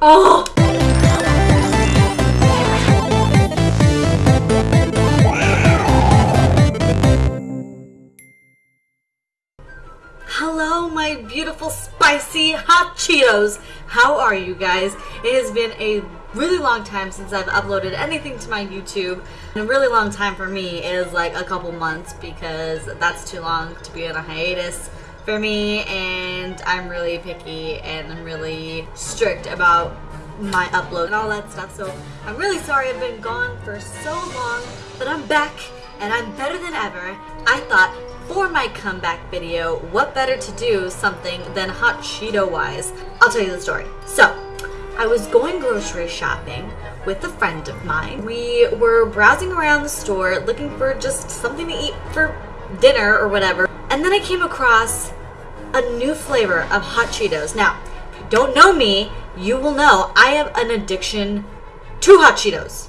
Oh! Hello, my beautiful, spicy hot Cheetos. How are you guys? It has been a really long time since I've uploaded anything to my YouTube. And a really long time for me is like a couple months because that's too long to be on a hiatus for me and I'm really picky and I'm really strict about my upload and all that stuff. So I'm really sorry I've been gone for so long, but I'm back and I'm better than ever. I thought for my comeback video, what better to do something than hot Cheeto wise? I'll tell you the story. So, I was going grocery shopping with a friend of mine. We were browsing around the store looking for just something to eat for dinner or whatever. And then I came across a new flavor of hot Cheetos. Now, don't know me, you will know I have an addiction to hot Cheetos.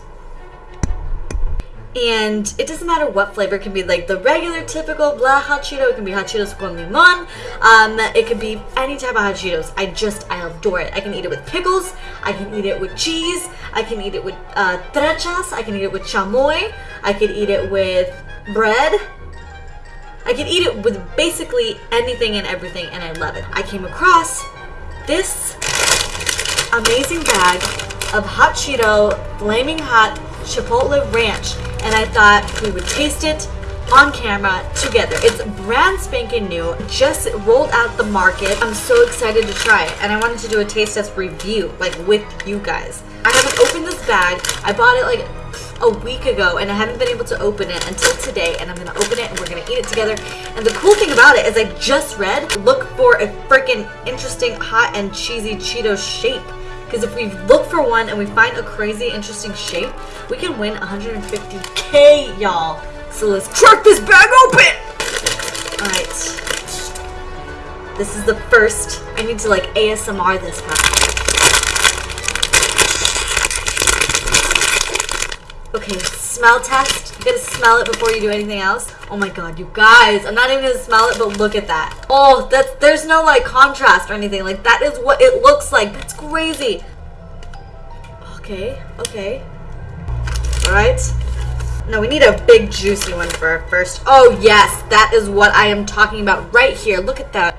And it doesn't matter what flavor. It can be like the regular typical blah hot cheeto. It can be hot cheetos con limon um, it can be any type of hot cheetos. I just i adore it. I can eat it with pickles. I can eat it with cheese. I can eat it with uh, trechas i can eat it with chamoy. I can eat it with bread i can eat it with basically anything and everything and i love it i came across this amazing bag of hot cheeto flaming hot chipotle ranch and I thought we would taste it on camera together. It's brand spanking new, just rolled out the market. I'm so excited to try it and I wanted to do a taste test review like with you guys. I haven't opened this bag. I bought it like a week ago and I haven't been able to open it until today and I'm gonna open it and we're gonna eat it together. And the cool thing about it is I just read, look for a freaking interesting hot and cheesy Cheeto shape. Because if we look for one and we find a crazy interesting shape, we can win 150k, y'all. So let's crack this bag open! Alright. This is the first. I need to like ASMR this guy. Okay, smell test. You gotta smell it before you do anything else. Oh my god, you guys. I'm not even gonna smell it, but look at that. Oh, that's there's no like contrast or anything. Like that is what it looks like. That's crazy. Okay, okay. Alright. No, we need a big juicy one for first. Oh yes, that is what I am talking about right here. Look at that.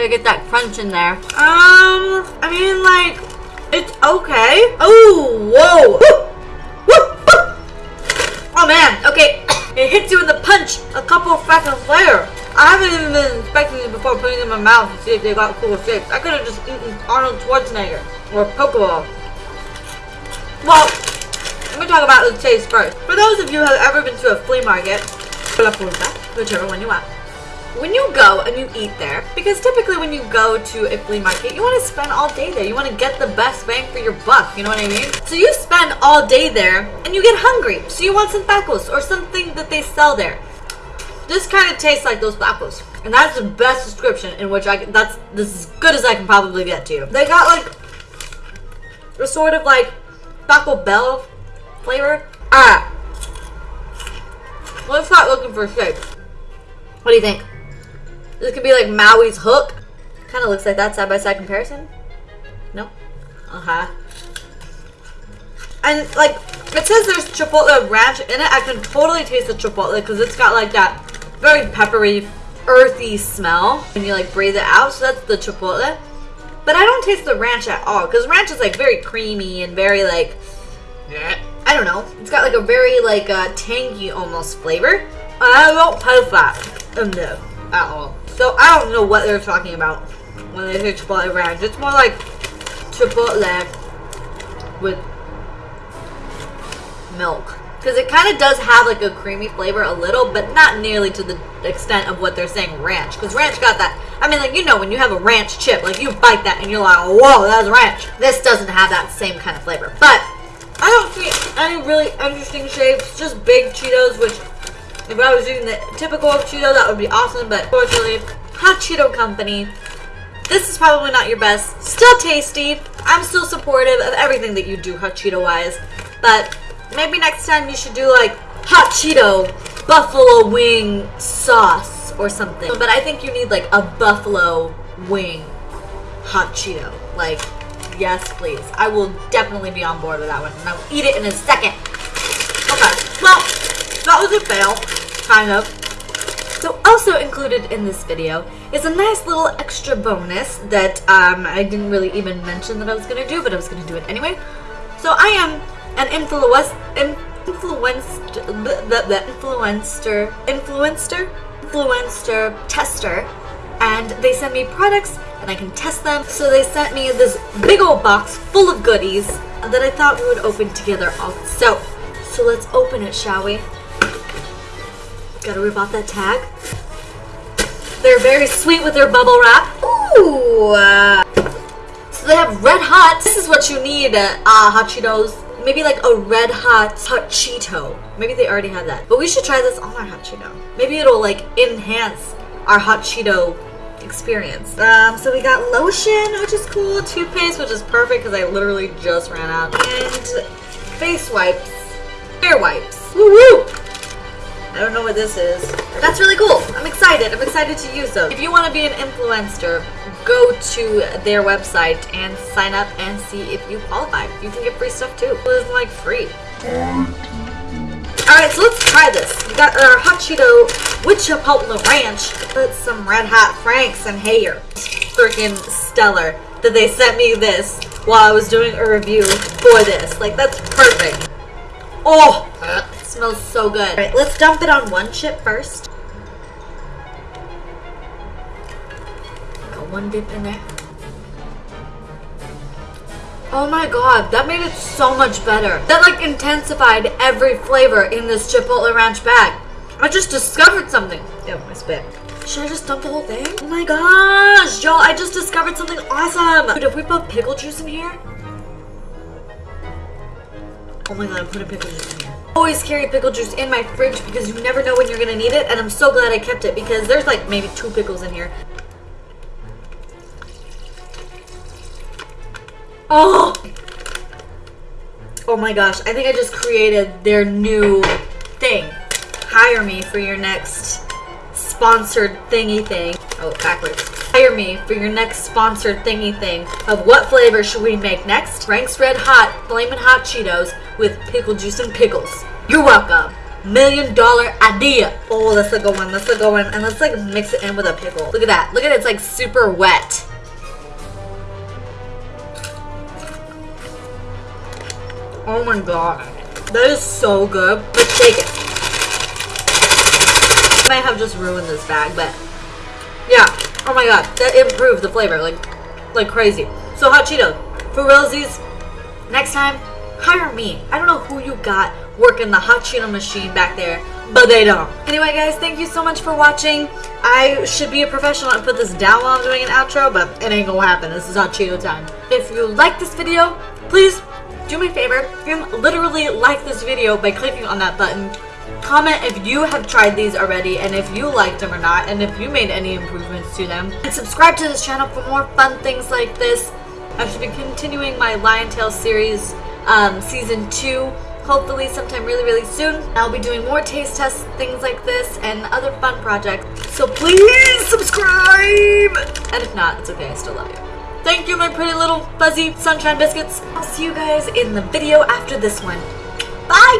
Gotta get that crunch in there. Um, I mean, like, it's okay. Oh, whoa. Oh, man. Okay, it hits you in the punch a couple of seconds later. I haven't even been inspecting them before putting them in my mouth to see if they got cool shapes. I could have just eaten Arnold Schwarzenegger or Pokeball. Well, let me talk about the taste first. For those of you who have ever been to a flea market, whichever one you want, when you go and you eat there, because typically when you go to a flea market, you want to spend all day there. You want to get the best bang for your buck, you know what I mean? So you spend all day there and you get hungry. So you want some tacos or something that they sell there. This kind of tastes like those tacos. And that's the best description in which I can, that's this as good as I can probably get to you. They got like a sort of like Taco Bell flavor. Ah. Let's start looking for shape. What do you think? This could be like Maui's hook. Kind of looks like that side by side comparison. No? Uh huh. And like, it says there's chipotle ranch in it. I can totally taste the chipotle because it's got like that very peppery, earthy smell when you like breathe it out. So that's the chipotle. But I don't taste the ranch at all because ranch is like very creamy and very like, I don't know. It's got like a very like uh, tangy almost flavor. I don't taste that in this at all. So I don't know what they're talking about when they say Chipotle Ranch. It's more like Chipotle with milk. Because it kind of does have like a creamy flavor a little, but not nearly to the extent of what they're saying ranch. Because ranch got that, I mean like, you know, when you have a ranch chip, like you bite that and you're like, whoa, that's ranch. This doesn't have that same kind of flavor. But I don't see any really interesting shapes, just big Cheetos, which if I was using the typical Cheeto, that would be awesome, but fortunately, Hot Cheeto Company This is probably not your best. Still tasty. I'm still supportive of everything that you do hot Cheeto wise. But maybe next time you should do like hot Cheeto buffalo wing sauce or something. But I think you need like a buffalo wing hot Cheeto. Like, yes, please. I will definitely be on board with that one. And I will eat it in a second. Okay, well, that was a fail, kind of. So also included in this video is a nice little extra bonus that um, I didn't really even mention that I was going to do, but I was going to do it anyway. So I am an influence, influenced, the, the influencer, influencer, influencer tester, and they send me products and I can test them. So they sent me this big old box full of goodies that I thought we would open together also. So let's open it, shall we? Gotta rip off that tag. They're very sweet with their bubble wrap. Ooh! Uh, so they have red hot. This is what you need, uh, hot Cheetos. Maybe like a red hot hot Cheeto. Maybe they already have that. But we should try this on our hot Cheeto. Maybe it'll like enhance our hot Cheeto experience. Um, so we got lotion, which is cool. Toothpaste, which is perfect because I literally just ran out. And face wipes. Hair wipes. Woo woo! I don't know what this is. That's really cool. I'm excited. I'm excited to use those. If you want to be an influencer, go to their website and sign up and see if you qualify. You can get free stuff too. It's like free. Alright, so let's try this. We got our hot Cheeto with Chipotle Ranch. Put some Red Hot Franks and hair. Freaking stellar that they sent me this while I was doing a review for this. Like, that's perfect. Oh, smells so good. Alright, let's dump it on one chip first. Got one dip in there. Oh my god, that made it so much better. That like intensified every flavor in this Chipotle Ranch bag. I just discovered something. Oh, Ew, my spit. Should I just dump the whole thing? Oh my gosh, y'all, I just discovered something awesome. Dude, if we put pickle juice in here, Oh my god, I'm putting pickle juice in here. Always carry pickle juice in my fridge because you never know when you're gonna need it, and I'm so glad I kept it because there's like maybe two pickles in here. Oh! Oh my gosh, I think I just created their new thing. Hire me for your next sponsored thingy thing. Oh, backwards. Hire me for your next sponsored thingy thing of what flavor should we make next? Frank's Red Hot Flamin' Hot Cheetos with pickle juice and pickles. You're welcome. Million dollar idea. Oh, that's a good one. That's a good one. And let's like mix it in with a pickle. Look at that. Look at it. It's like super wet. Oh my god. That is so good. Let's take it. I might have just ruined this bag, but yeah. Oh my god. That improved the flavor like like crazy. So hot Cheetos. For realsies, next time, hire me. I don't know who you got working the hot Cheeto machine back there, but they don't. Anyway, guys, thank you so much for watching. I should be a professional and put this down while I'm doing an outro, but it ain't gonna happen. This is hot Cheeto time. If you like this video, please do me a favor and literally like this video by clicking on that button. Comment if you have tried these already and if you liked them or not and if you made any improvements to them. And subscribe to this channel for more fun things like this. I should be continuing my Lion Tale series um, season 2 hopefully sometime really really soon. I'll be doing more taste tests, things like this, and other fun projects. So please subscribe! And if not, it's okay, I still love you. Thank you, my pretty little fuzzy sunshine biscuits. I'll see you guys in the video after this one. Bye!